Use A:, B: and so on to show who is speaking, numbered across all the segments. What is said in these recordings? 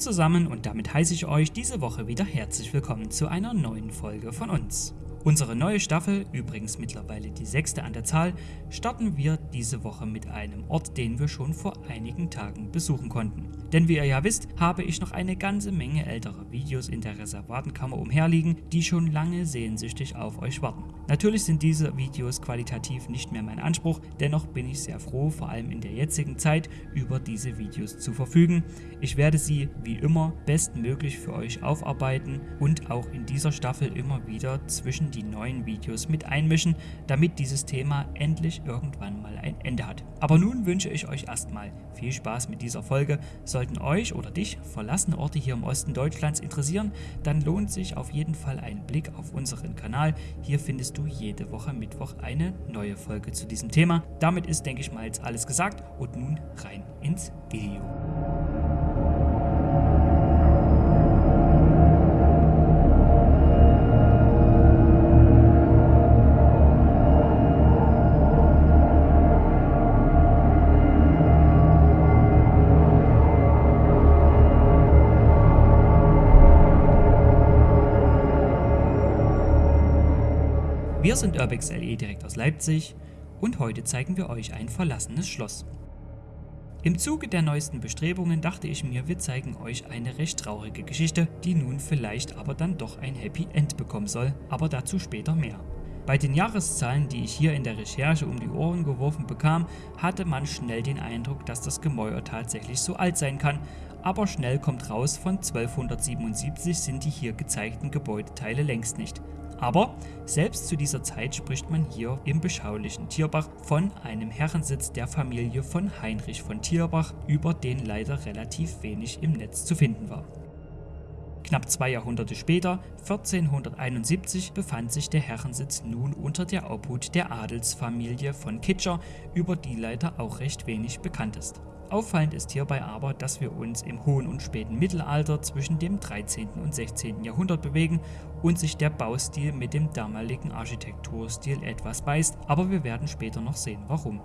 A: zusammen und damit heiße ich euch diese Woche wieder herzlich willkommen zu einer neuen Folge von uns. Unsere neue Staffel, übrigens mittlerweile die sechste an der Zahl, starten wir diese Woche mit einem Ort, den wir schon vor einigen Tagen besuchen konnten. Denn wie ihr ja wisst, habe ich noch eine ganze Menge älterer Videos in der Reservatenkammer umherliegen, die schon lange sehnsüchtig auf euch warten. Natürlich sind diese Videos qualitativ nicht mehr mein Anspruch, dennoch bin ich sehr froh, vor allem in der jetzigen Zeit, über diese Videos zu verfügen. Ich werde sie wie immer bestmöglich für euch aufarbeiten und auch in dieser Staffel immer wieder zwischen die neuen Videos mit einmischen, damit dieses Thema endlich irgendwann mal ein Ende hat. Aber nun wünsche ich euch erstmal viel Spaß mit dieser Folge. Sollten euch oder dich verlassene Orte hier im Osten Deutschlands interessieren, dann lohnt sich auf jeden Fall ein Blick auf unseren Kanal. Hier findest du jede Woche Mittwoch eine neue Folge zu diesem Thema. Damit ist, denke ich mal, jetzt alles gesagt und nun rein ins Video. Wir sind Urbex LE direkt aus Leipzig und heute zeigen wir euch ein verlassenes Schloss. Im Zuge der neuesten Bestrebungen dachte ich mir, wir zeigen euch eine recht traurige Geschichte, die nun vielleicht aber dann doch ein Happy End bekommen soll, aber dazu später mehr. Bei den Jahreszahlen, die ich hier in der Recherche um die Ohren geworfen bekam, hatte man schnell den Eindruck, dass das Gemäuer tatsächlich so alt sein kann, aber schnell kommt raus, von 1277 sind die hier gezeigten Gebäudeteile längst nicht. Aber selbst zu dieser Zeit spricht man hier im beschaulichen Tierbach von einem Herrensitz der Familie von Heinrich von Tierbach, über den leider relativ wenig im Netz zu finden war. Knapp zwei Jahrhunderte später, 1471, befand sich der Herrensitz nun unter der Obhut der Adelsfamilie von Kitscher, über die leider auch recht wenig bekannt ist. Auffallend ist hierbei aber, dass wir uns im hohen und späten Mittelalter zwischen dem 13. und 16. Jahrhundert bewegen und sich der Baustil mit dem damaligen Architekturstil etwas beißt, aber wir werden später noch sehen warum.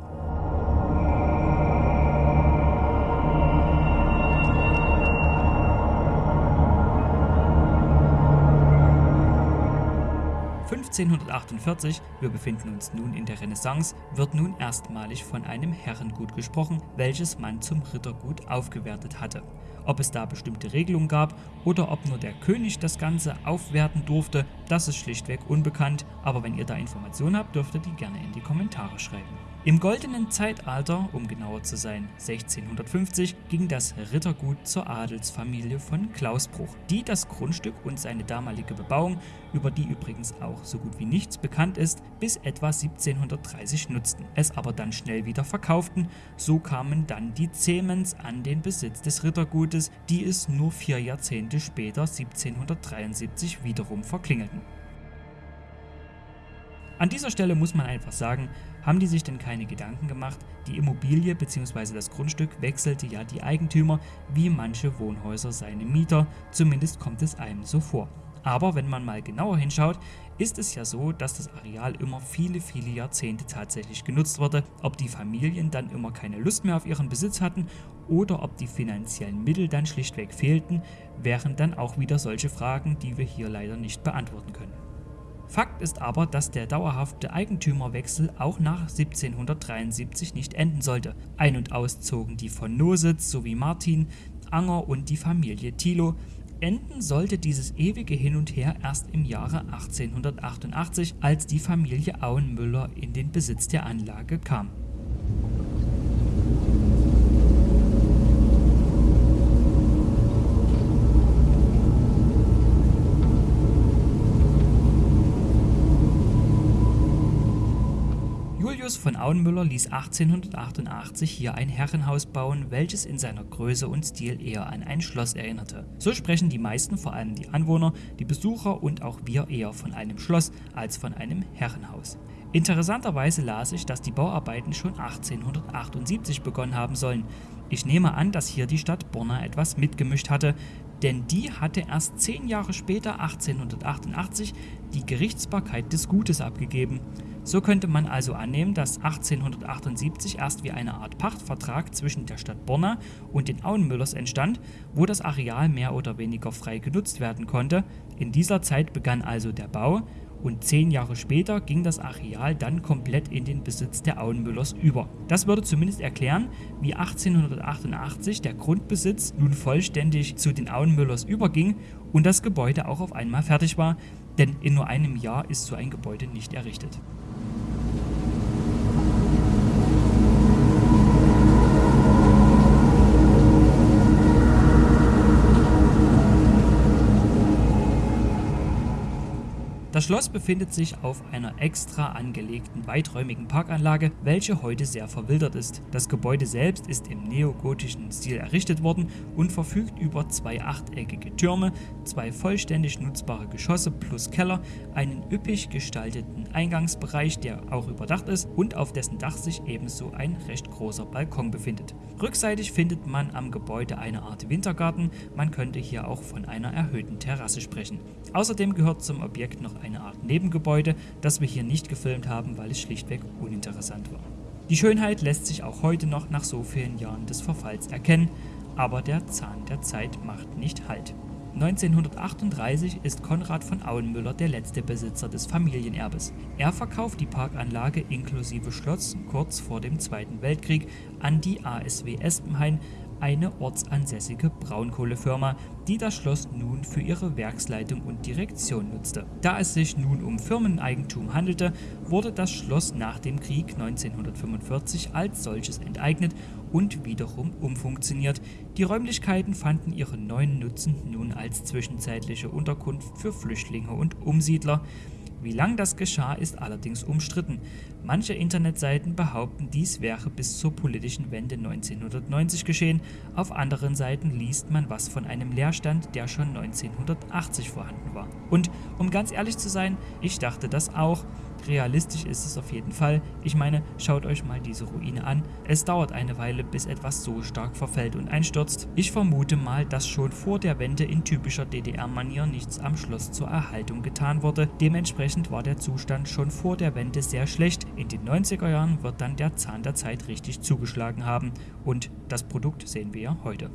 A: 1548, wir befinden uns nun in der Renaissance, wird nun erstmalig von einem Herrengut gesprochen, welches man zum Rittergut aufgewertet hatte. Ob es da bestimmte Regelungen gab oder ob nur der König das Ganze aufwerten durfte, das ist schlichtweg unbekannt, aber wenn ihr da Informationen habt, dürft ihr die gerne in die Kommentare schreiben. Im goldenen Zeitalter, um genauer zu sein 1650, ging das Rittergut zur Adelsfamilie von Klausbruch, die das Grundstück und seine damalige Bebauung, über die übrigens auch so gut wie nichts bekannt ist, bis etwa 1730 nutzten, es aber dann schnell wieder verkauften, so kamen dann die Zehmens an den Besitz des Rittergutes, die es nur vier Jahrzehnte später 1773 wiederum verklingelten. An dieser Stelle muss man einfach sagen, haben die sich denn keine Gedanken gemacht? Die Immobilie bzw. das Grundstück wechselte ja die Eigentümer, wie manche Wohnhäuser seine Mieter, zumindest kommt es einem so vor. Aber wenn man mal genauer hinschaut, ist es ja so, dass das Areal immer viele, viele Jahrzehnte tatsächlich genutzt wurde. Ob die Familien dann immer keine Lust mehr auf ihren Besitz hatten oder ob die finanziellen Mittel dann schlichtweg fehlten, wären dann auch wieder solche Fragen, die wir hier leider nicht beantworten können. Fakt ist aber, dass der dauerhafte Eigentümerwechsel auch nach 1773 nicht enden sollte. Ein- und auszogen die von Nositz sowie Martin, Anger und die Familie Thilo. Enden sollte dieses ewige Hin und Her erst im Jahre 1888, als die Familie Auenmüller in den Besitz der Anlage kam. Julius von Auenmüller ließ 1888 hier ein Herrenhaus bauen, welches in seiner Größe und Stil eher an ein Schloss erinnerte. So sprechen die meisten, vor allem die Anwohner, die Besucher und auch wir eher von einem Schloss als von einem Herrenhaus. Interessanterweise las ich, dass die Bauarbeiten schon 1878 begonnen haben sollen. Ich nehme an, dass hier die Stadt Borna etwas mitgemischt hatte, denn die hatte erst zehn Jahre später, 1888, die Gerichtsbarkeit des Gutes abgegeben. So könnte man also annehmen, dass 1878 erst wie eine Art Pachtvertrag zwischen der Stadt Borna und den Auenmüllers entstand, wo das Areal mehr oder weniger frei genutzt werden konnte. In dieser Zeit begann also der Bau und zehn Jahre später ging das Areal dann komplett in den Besitz der Auenmüllers über. Das würde zumindest erklären, wie 1888 der Grundbesitz nun vollständig zu den Auenmüllers überging und das Gebäude auch auf einmal fertig war, denn in nur einem Jahr ist so ein Gebäude nicht errichtet. Das Schloss befindet sich auf einer extra angelegten weiträumigen Parkanlage, welche heute sehr verwildert ist. Das Gebäude selbst ist im neogotischen Stil errichtet worden und verfügt über zwei achteckige Türme, zwei vollständig nutzbare Geschosse plus Keller, einen üppig gestalteten Eingangsbereich, der auch überdacht ist und auf dessen Dach sich ebenso ein recht großer Balkon befindet. Rückseitig findet man am Gebäude eine Art Wintergarten, man könnte hier auch von einer erhöhten Terrasse sprechen. Außerdem gehört zum Objekt noch eine Art Nebengebäude, das wir hier nicht gefilmt haben, weil es schlichtweg uninteressant war. Die Schönheit lässt sich auch heute noch nach so vielen Jahren des Verfalls erkennen, aber der Zahn der Zeit macht nicht Halt. 1938 ist Konrad von Auenmüller der letzte Besitzer des Familienerbes. Er verkauft die Parkanlage inklusive Schloss kurz vor dem Zweiten Weltkrieg an die ASW Espenhain, eine ortsansässige Braunkohlefirma, die das Schloss nun für ihre Werksleitung und Direktion nutzte. Da es sich nun um Firmeneigentum handelte, wurde das Schloss nach dem Krieg 1945 als solches enteignet und wiederum umfunktioniert. Die Räumlichkeiten fanden ihren neuen Nutzen nun als zwischenzeitliche Unterkunft für Flüchtlinge und Umsiedler. Wie lang das geschah, ist allerdings umstritten. Manche Internetseiten behaupten, dies wäre bis zur politischen Wende 1990 geschehen, auf anderen Seiten liest man was von einem Leerstand, der schon 1980 vorhanden war. Und um ganz ehrlich zu sein, ich dachte das auch. Realistisch ist es auf jeden Fall. Ich meine, schaut euch mal diese Ruine an. Es dauert eine Weile, bis etwas so stark verfällt und einstürzt. Ich vermute mal, dass schon vor der Wende in typischer DDR-Manier nichts am Schloss zur Erhaltung getan wurde. Dementsprechend war der Zustand schon vor der Wende sehr schlecht. In den 90er Jahren wird dann der Zahn der Zeit richtig zugeschlagen haben und das Produkt sehen wir ja heute.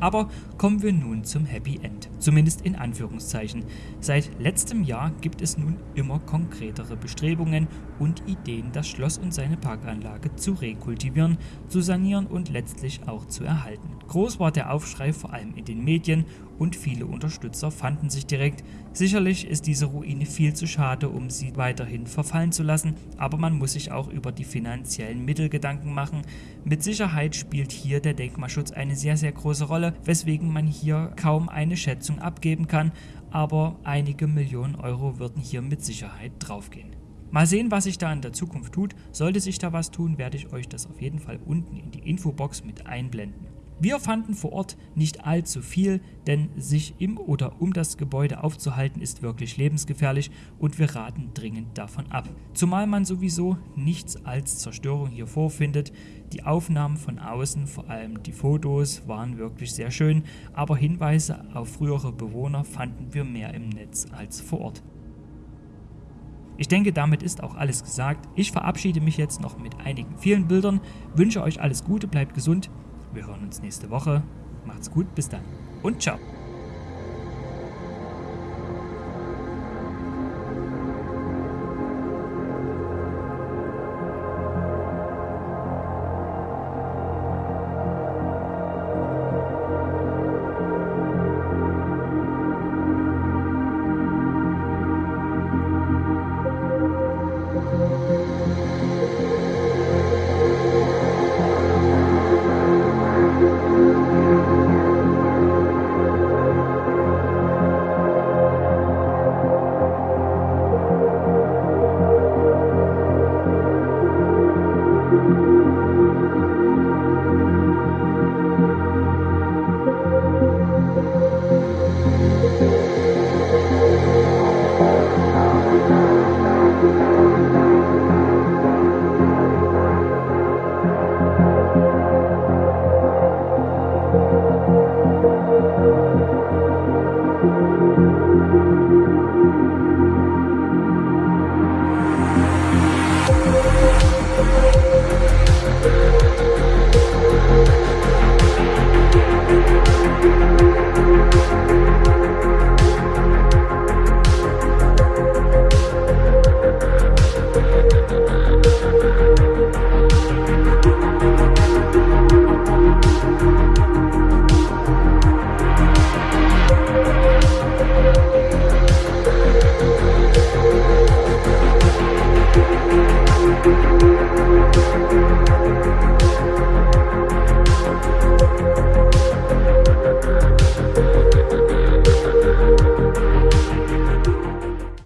A: Aber kommen wir nun zum Happy End, zumindest in Anführungszeichen. Seit letztem Jahr gibt es nun immer konkretere Bestrebungen und Ideen, das Schloss und seine Parkanlage zu rekultivieren, zu sanieren und letztlich auch zu erhalten. Groß war der Aufschrei vor allem in den Medien und viele Unterstützer fanden sich direkt. Sicherlich ist diese Ruine viel zu schade, um sie weiterhin verfallen zu lassen, aber man muss sich auch über die finanziellen Mittel Gedanken machen. Mit Sicherheit spielt hier der Denkmalschutz eine sehr, sehr große Rolle, weswegen man hier kaum eine Schätzung abgeben kann, aber einige Millionen Euro würden hier mit Sicherheit draufgehen. Mal sehen, was sich da in der Zukunft tut. Sollte sich da was tun, werde ich euch das auf jeden Fall unten in die Infobox mit einblenden. Wir fanden vor Ort nicht allzu viel, denn sich im oder um das Gebäude aufzuhalten ist wirklich lebensgefährlich und wir raten dringend davon ab. Zumal man sowieso nichts als Zerstörung hier vorfindet. Die Aufnahmen von außen, vor allem die Fotos, waren wirklich sehr schön, aber Hinweise auf frühere Bewohner fanden wir mehr im Netz als vor Ort. Ich denke, damit ist auch alles gesagt. Ich verabschiede mich jetzt noch mit einigen vielen Bildern, wünsche euch alles Gute, bleibt gesund wir hören uns nächste Woche. Macht's gut, bis dann und ciao.